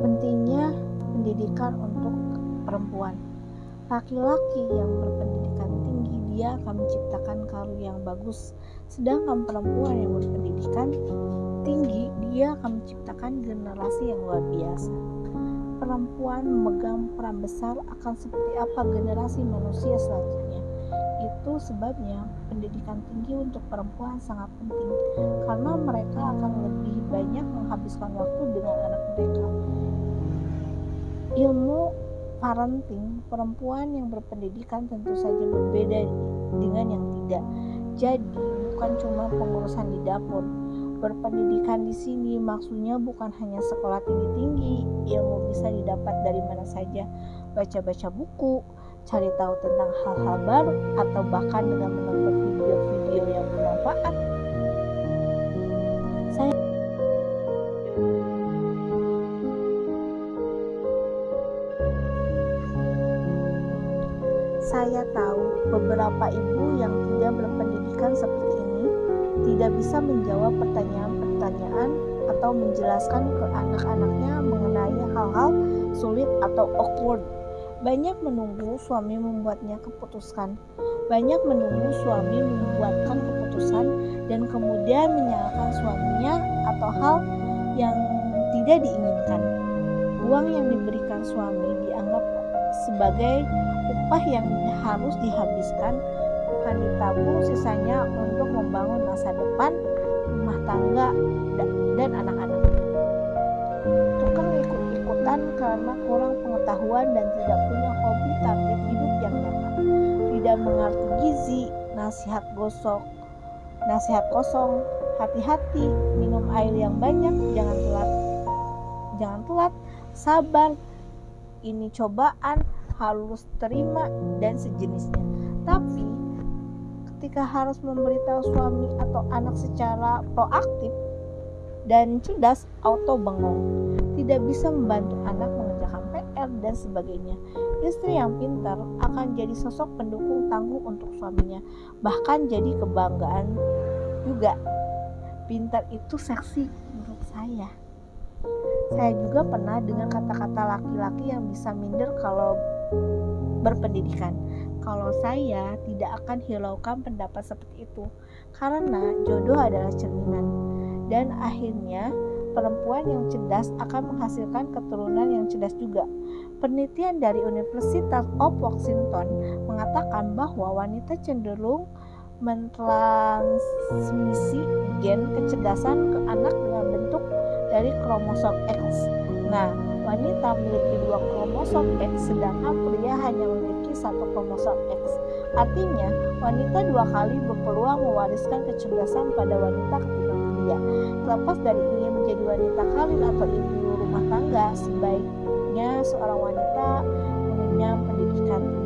pentingnya pendidikan untuk perempuan. Laki-laki yang berpendidikan tinggi dia akan menciptakan karya yang bagus, sedangkan perempuan yang berpendidikan tinggi dia akan menciptakan generasi yang luar biasa. Perempuan memegang peran besar akan seperti apa generasi manusia selanjutnya. Itu sebabnya pendidikan tinggi untuk perempuan sangat penting karena mereka akan lebih banyak menghabiskan waktu dengan anak. Ilmu parenting perempuan yang berpendidikan tentu saja berbeda dengan yang tidak. Jadi, bukan cuma pengurusan di dapur. Berpendidikan di sini maksudnya bukan hanya sekolah tinggi-tinggi, ilmu bisa didapat dari mana saja, baca-baca buku, cari tahu tentang hal-hal baru, atau bahkan dengan menonton video-video yang bermanfaat. Saya Saya tahu beberapa ibu yang tidak berpendidikan seperti ini tidak bisa menjawab pertanyaan-pertanyaan atau menjelaskan ke anak-anaknya mengenai hal-hal sulit atau awkward. Banyak menunggu suami membuatnya keputuskan. Banyak menunggu suami membuatkan keputusan dan kemudian menyalahkan suaminya atau hal yang tidak diinginkan. Uang yang diberikan suami dianggap sebagai upah yang harus dihabiskan bukan ditabung sisanya untuk membangun masa depan rumah tangga dan anak-anak. Tukang ikut-ikutan karena kurang pengetahuan dan tidak punya hobi target hidup yang nyata. Tidak mengerti gizi nasihat gosok nasihat kosong. Hati-hati minum air yang banyak jangan telat jangan telat sabar ini cobaan harus terima dan sejenisnya. Tapi ketika harus memberitahu suami atau anak secara proaktif dan cerdas, auto bengong, tidak bisa membantu anak mengerjakan PR dan sebagainya. Istri yang pintar akan jadi sosok pendukung tangguh untuk suaminya, bahkan jadi kebanggaan juga. Pintar itu seksi menurut saya. Saya juga pernah dengan kata-kata laki-laki yang bisa minder kalau berpendidikan. Kalau saya tidak akan hiraukan pendapat seperti itu, karena jodoh adalah cerminan, dan akhirnya perempuan yang cerdas akan menghasilkan keturunan yang cerdas juga. Penelitian dari Universitas of Washington mengatakan bahwa wanita cenderung mentransmisi gen kecerdasan ke anak dengan bentuk dari kromosom X. Nah, wanita memiliki dua kromosom X sedangkan pria hanya memiliki satu kromosom X. Artinya, wanita dua kali berpeluang mewariskan kecerdasan pada wanita ketimbang pria. Terlepas dari ingin menjadi wanita karir atau ibu rumah tangga, sebaiknya seorang wanita mengenyam pendidikan